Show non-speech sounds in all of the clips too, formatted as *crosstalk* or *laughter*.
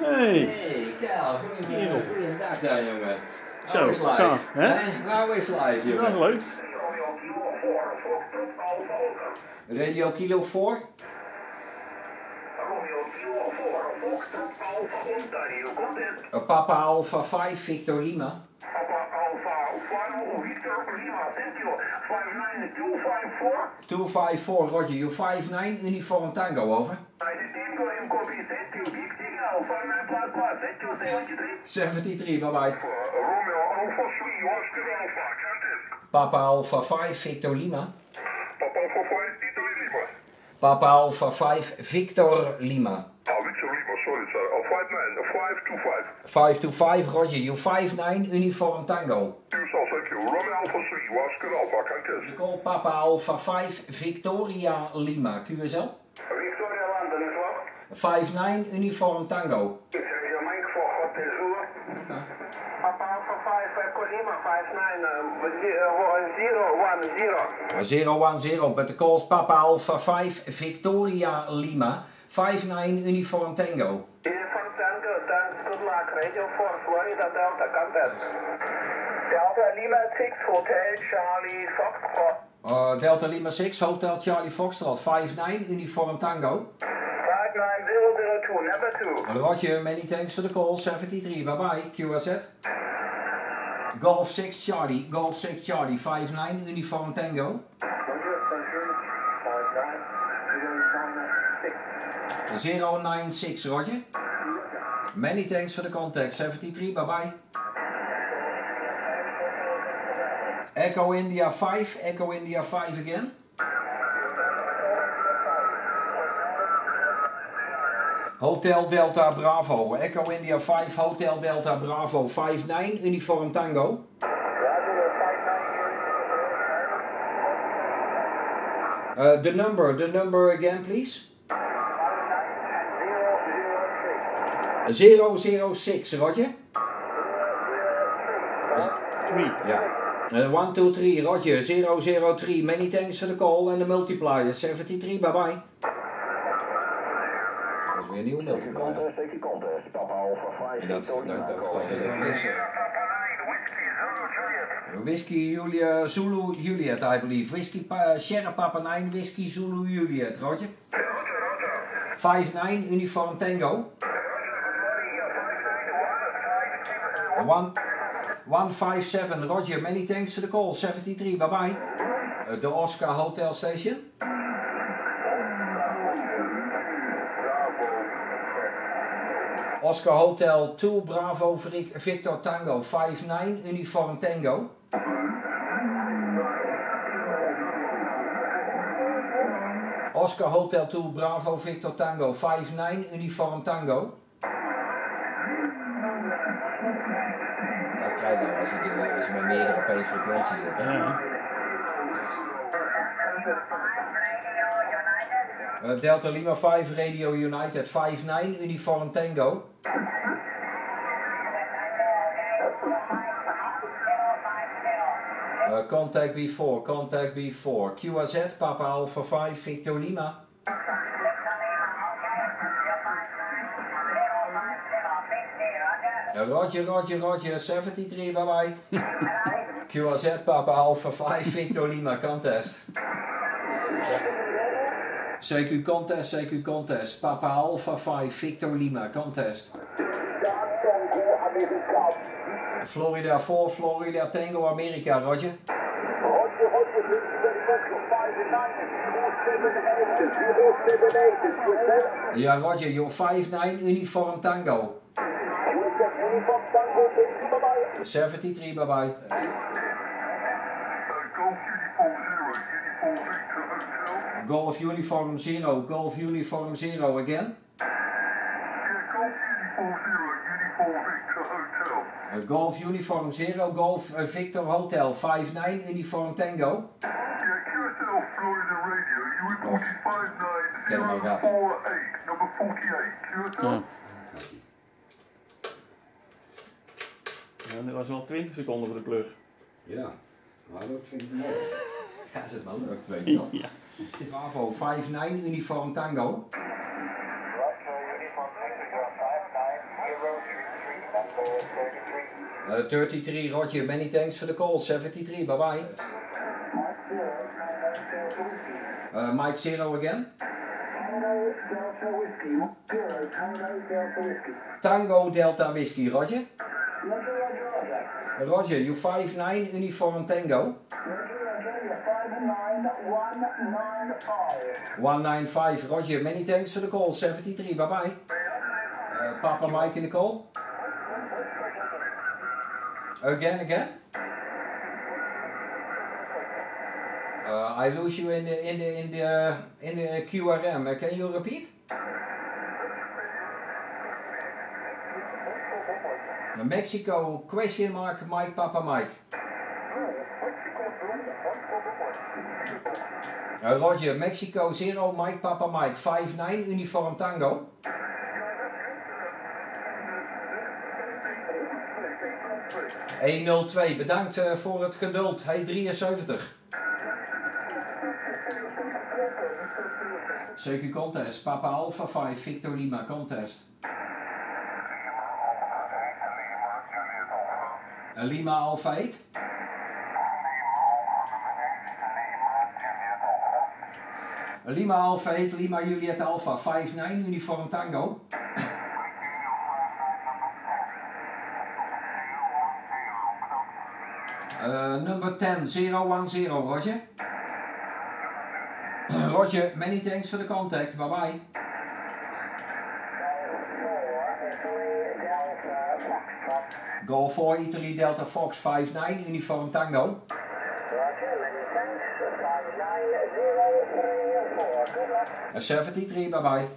Hey. Hey, Kel, Kerel. goeiedag daar jongen. Zo, How is life? gaaf, hè? How is life, jongen? Dat is leuk. Radio Kilo 4? Uh, Papa Alpha 5 Victor Lima. 254 Roger, you 59 Uniform Tango, over. 73, bye bye. Papa Alpha 5 Victor Lima. Papa Alpha 5 Victor Lima. 525 Roger, you 59 Uniform Tango. You call Papa Alpha 5 Victoria Lima, QSL. 59 Uniform Tango. Papa Alpha 5 Echo Lima 59 um, 010. 010, but the calls Papa Alpha 5 Victoria Lima. 59 Uniform Tango. Uniform Tango, thanks, good luck. Radio 4 Florida Delta, contact. Delta Lima 6 Hotel Charlie Foxtrot. Uh, Delta Lima 6 Hotel Charlie Foxtrot. 59 Uniform Tango. 59002, number 2. Roger, many thanks for the call. 73, bye bye. QSZ. Golf 6 Charlie, Golf 6 Charlie, 59 Uniform Tango. 096, Roger. Many thanks for the contact. 73, bye bye. Echo India 5, Echo India 5 again. Hotel Delta Bravo, Echo India 5, Hotel Delta Bravo 59, Uniform Tango. Uh, the number, the number again, please. 006, Roger. Twee. Yeah. Uh, 1, 2, 3, Roger. 003. Many thanks for the call and the multiplier. 73, bye bye. Dat is weer een nieuwe contest. Papa Alpha 5 Dat, dat, Victor dat, dat gaat helemaal niks. Whiskey Julia Zulu Juliet, I believe. Whiskey pa, Sierra Papa 9, Whiskey Zulu Juliet, Roger. 5-9, Uniform Tango. 1, 157, Roger, many thanks for the call. 73, bye bye. Uh, the Oscar Hotel Station. Oscar Hotel 2 Bravo Vic- Victor Tango 59 Uniform Tango. Oscar Hotel 2 Bravo Victor Tango 59 Uniform Tango. Dat krijg je dan als je, die- als je met meerdere op één frequentie zit. hè. Ja. Uh, Delta Lima 5 Radio United 59 Uniform Tango. Uh, contact B4, contact B4. QRZ, Papa Alpha 5, Victor Lima. Uh, Roger, Roger, Roger, 73, bye bye. *laughs* QRZ, Papa Alpha 5, Victor Lima, contest. CQ contest, CQ contest. Papa Alpha 5, Victor Lima, contest. Florida 4, Florida Tango, America, Roger. Ja, Roger, your 5-9 Uniform Tango. 73, bye bye. Golf Uniform Zero, Golf Uniform Zero again. Uh, Golf Uniform Zero, Golf uh, Victor Hotel 5-9 Uniform Tango. Ken hem maar gehad. Ja. Ja, dit was wel 20 seconden voor de plug. Ja, maar dat vind ik mooi. *laughs* Ja, is het wel leuk, wel. *laughs* Ja. Bravo 5-9, uniform tango. Uh, eh, 33, Roger, many thanks for the call. 73, bye bye. Uh, Mike Zero again. Tango Delta Whiskey. Tango Delta Whiskey. Roger. Roger, Roger. Roger, you 5-9, uniform tango. 195, Roger, many thanks for the call. 73, bye bye. Uh, Papa Mike in the call. Again, again. Uh, I lose you in the in the in the in the QRM. Uh, can you repeat? Mexico question mark Mike Papa Mike. Roger, Mexico zero Mike Papa Mike five nine uniform tango. ...102, bedankt uh, voor het geduld. Hey 73. CQ contest, Papa Alpha 5, Victor Lima contest. Uh, Lima Alpha 8. Lima Alpha 8, Lima Juliet Alpha 5-9, uniform tango. Uh, number 10, 010, Roger. *clears throat* Roger, many thanks for the contact. Bye bye. Golf 4 Italy Delta Fox 59, uniform tango. A 73, bye bye.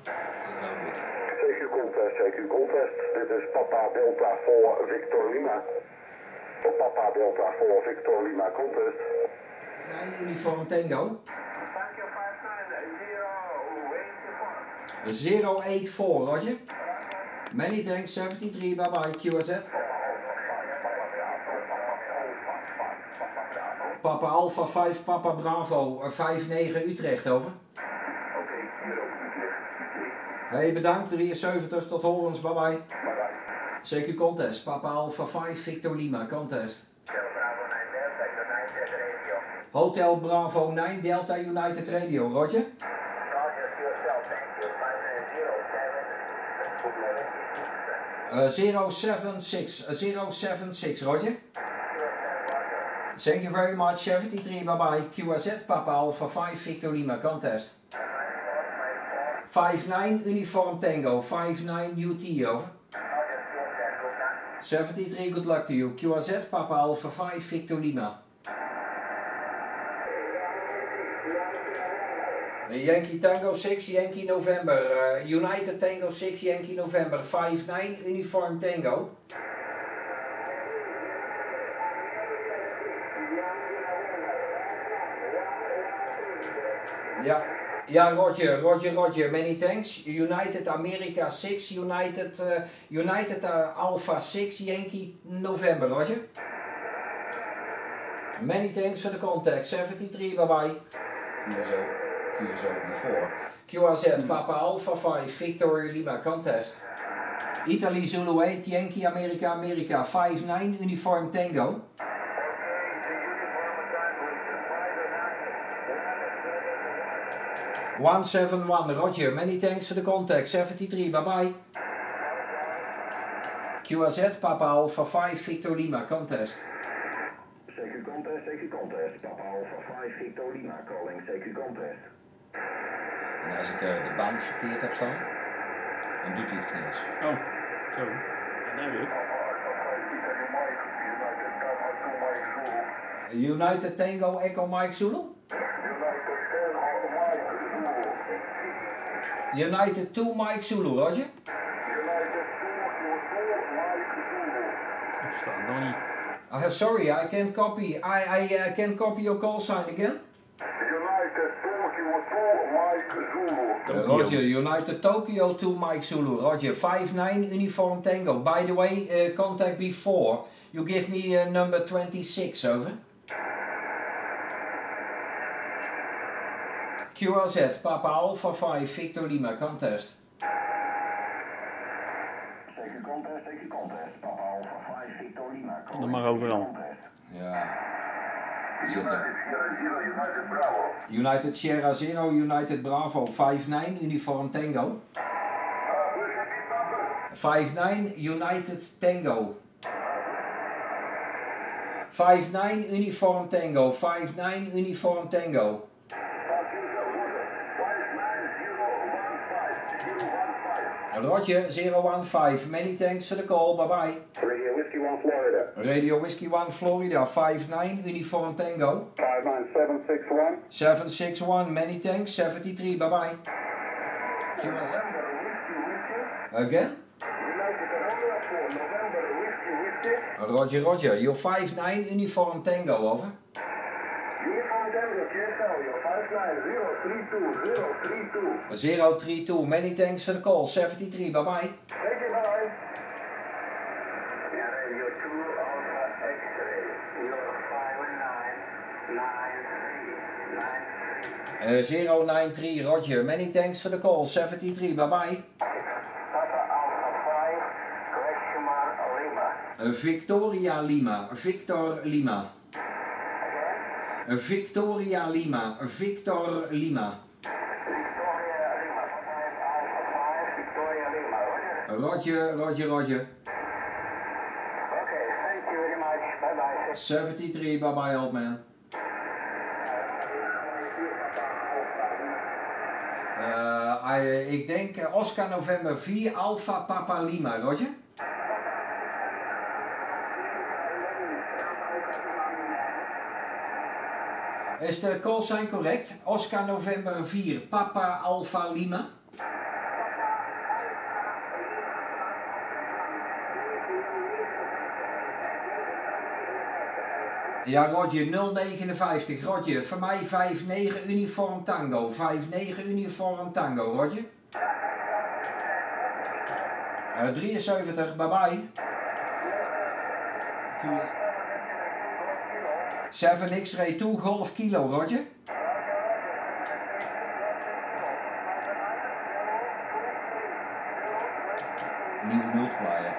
CQ Contest, CQ Contest. Dit is Papa Delta voor Victor Lima. Papa Delta voor Victor Lima Contest. 9, uniform tango. 084, Roger. Many thanks, 73, bye bye, QSZ. Papa Alpha 5, Papa Bravo, 5-9 Utrecht, over. Hey, bedankt, 73, tot horens, bye bye. CQ Contest, Papa Alpha 5, Victor Lima, Contest. Hotel Bravo 9, Delta United Radio, Roger. Uh, 076, uh, 076, Roger. Thank you very much, 73, bye bye. QAZ, Papa Alpha 5, Victor Lima, contest. 5-9, Uniform Tango, 5-9, UT, over. 73, good luck to you. QAZ, Papa Alpha 5, Victor Lima. Yankee Tango 6, Yankee November. Uh, United Tango 6, Yankee November. 5-9, Uniform Tango. Ja, ja, Roger, Roger, Roger, many thanks. United America 6, United, uh, United uh, Alpha 6, Yankee November, Roger. Many thanks for the contact. 73, bye bye. QSO, QSO before. QRZ, Papa Alpha 5, Victor Lima contest. Italy Zulu 8, Yankee America America 5-9, Uniform Tango. One seven one, Roger. Many thanks for the contact. Seventy three. Bye bye. QRZ, Papa Alpha 5, Victor Lima, contest. CQ Contest, CQ Contest. Papa Alpha 5, Victor Lima calling CQ Contest. En als ik uh, de band verkeerd heb staan, dan doet hij het kniels. Oh, zo. Duidelijk. United Tango Echo Mike Zulu? United 2 Mike Zulu, Roger. Ik versta het nog niet. Uh, sorry, I can't copy. I, I uh, can't copy your call sign again. United Tokyo 2 Mike Zulu. Uh, Roger, United Tokyo 2 Mike Zulu. Roger, 5-9 Uniform Tango. By the way, uh, contact before. You give me uh, number 26, over. QRZ, Papa Alpha 5, Victor Lima, contest. CQ Contest, CQ Contest. Papa Alpha 5, Victor Lima Dat mag overal. Ja. Zitten. Zero United Bravo. United Sierra Zero, United Bravo, 5-9, Uniform Tango. 5-9, United Tango. 5-9, Uniform Tango, 5-9, Uniform Tango. Roger, 015, many thanks for the call, bye bye. Radio Whiskey 1 Florida. Radio Whiskey 1 Florida, 5-9, Uniform Tango. 59761. 761, many thanks, 73, bye bye. QSM. Again? Roger, Roger, you're 5-9, Uniform Tango, over. Uniform Tango, QSL, you're 59032, 032, many thanks for the call, 73, bye bye. Thank you, bye. Yeah, Radio 2 Alpha X-ray, you're 599393. Uh, 093, Roger, many thanks for the call, 73, bye bye. Papa Alpha 5, question mark Lima. Uh, Victoria Lima, Victor Lima. Uh, Victoria Lima, Victor Lima. Victoria Lima, Papa Alpha 5, Victoria Lima, Roger. Roger, Roger. Okay, thank you very much. Bye bye. 73, bye bye, old man. I- ik denk eh, Oscar November 4, Alpha Papa Lima, Roger? Is de sign correct? Oscar November 4, Papa Alpha Lima? Ja, Roger, 059. Roger, voor mij 59 uniform tango. 59 uniform tango, Roger. Eh 73, bye bye. 7 X-ray 2 golf kilo, Roger. Nieuw multiplier.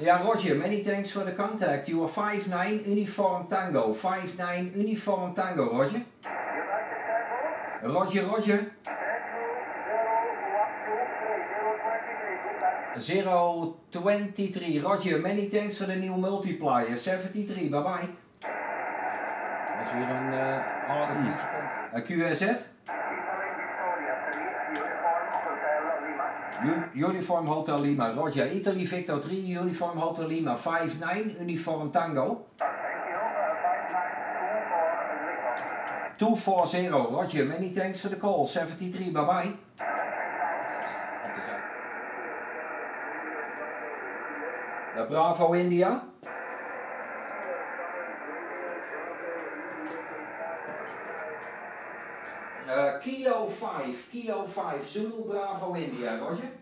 Ja, Roger, many thanks for the contact. You are 5'9 uniform tango. 5'9 uniform tango, Roger. Roger, Roger. Zero twenty-three. Roger, many thanks for the new multiplier. 73, bye bye. Dat is weer een uh, aardig uh, QSZ. U- Uniform Hotel Lima. Roger, Italy Victor 3, Uniform Hotel Lima. 5'9, Uniform Tango. 240, Roger, many thanks for the call. 73, bye bye. De Bravo India. Uh, kilo 5, kilo 5, Zulu Bravo India, Roger.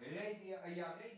Radio, ja, Radio.